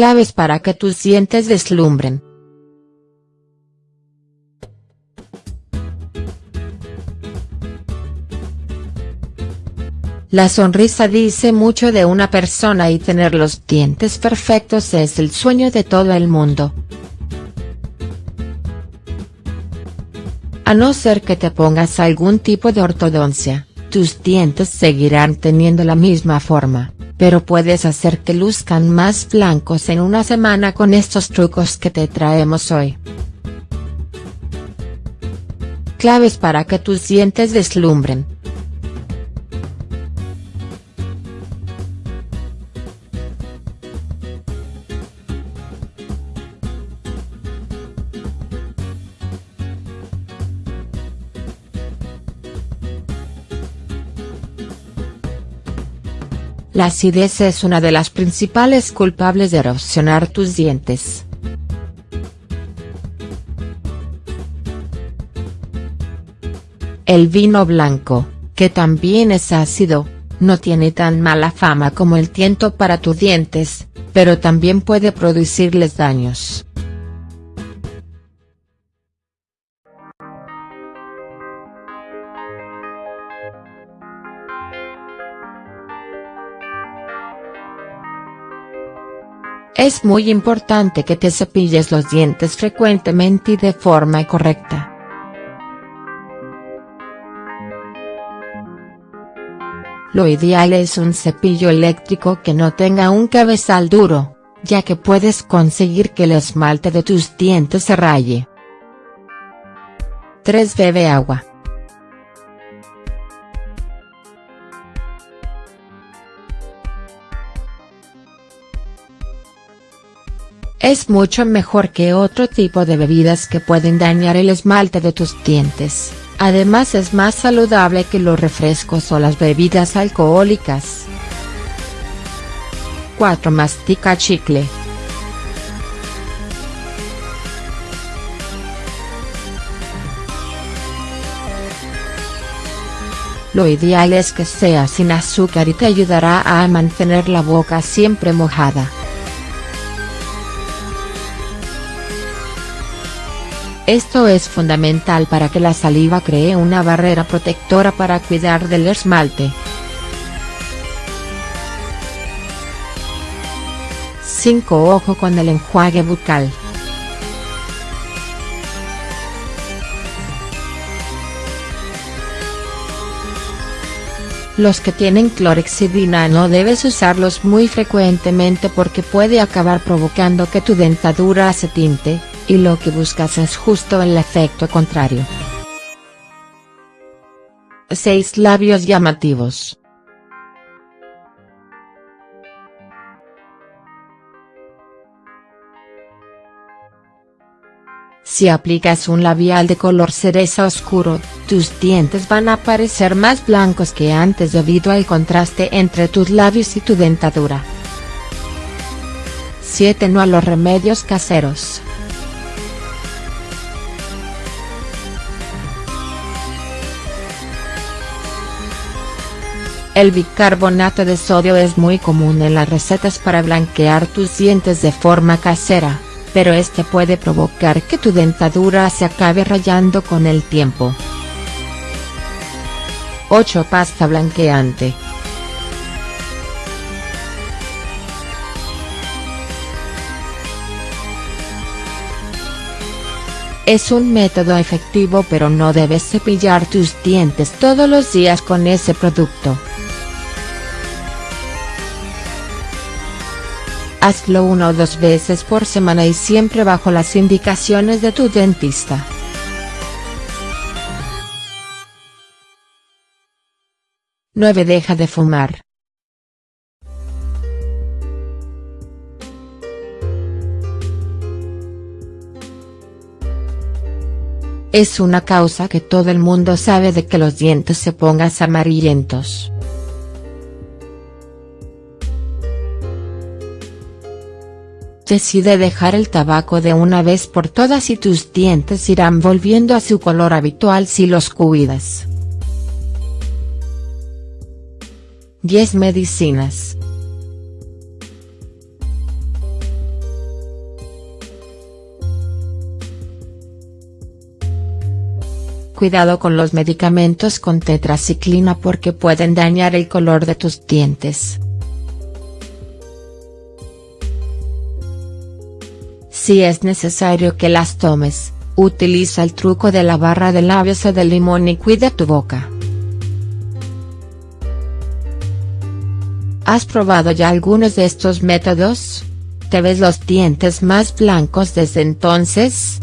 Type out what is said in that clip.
Claves para que tus dientes deslumbren. La sonrisa dice mucho de una persona y tener los dientes perfectos es el sueño de todo el mundo. A no ser que te pongas algún tipo de ortodoncia, tus dientes seguirán teniendo la misma forma, pero puedes hacer que luzcan más blancos en una semana con estos trucos que te traemos hoy. Claves para que tus dientes deslumbren. La acidez es una de las principales culpables de erosionar tus dientes. El vino blanco, que también es ácido, no tiene tan mala fama como el tiento para tus dientes, pero también puede producirles daños. Es muy importante que te cepilles los dientes frecuentemente y de forma correcta. Lo ideal es un cepillo eléctrico que no tenga un cabezal duro, ya que puedes conseguir que el esmalte de tus dientes se raye. 3 bebe agua. Es mucho mejor que otro tipo de bebidas que pueden dañar el esmalte de tus dientes, además es más saludable que los refrescos o las bebidas alcohólicas. 4. Mastica chicle. Lo ideal es que sea sin azúcar y te ayudará a mantener la boca siempre mojada. Esto es fundamental para que la saliva cree una barrera protectora para cuidar del esmalte. 5. Ojo con el enjuague bucal. Los que tienen clorexidina no debes usarlos muy frecuentemente porque puede acabar provocando que tu dentadura se tinte, y lo que buscas es justo el efecto contrario. 6 labios llamativos. Si aplicas un labial de color cereza oscuro, tus dientes van a parecer más blancos que antes debido al contraste entre tus labios y tu dentadura. 7. No a los remedios caseros. El bicarbonato de sodio es muy común en las recetas para blanquear tus dientes de forma casera, pero este puede provocar que tu dentadura se acabe rayando con el tiempo. 8. Pasta blanqueante. Es un método efectivo pero no debes cepillar tus dientes todos los días con ese producto. Hazlo una o dos veces por semana y siempre bajo las indicaciones de tu dentista. ¡9! Deja de fumar. Es una causa que todo el mundo sabe de que los dientes se pongas amarillentos. decide dejar el tabaco de una vez por todas y tus dientes irán volviendo a su color habitual si los cuidas. 10 medicinas. Cuidado con los medicamentos con tetraciclina porque pueden dañar el color de tus dientes. Si es necesario que las tomes, utiliza el truco de la barra de labios o de limón y cuida tu boca. ¿Has probado ya algunos de estos métodos? ¿Te ves los dientes más blancos desde entonces?.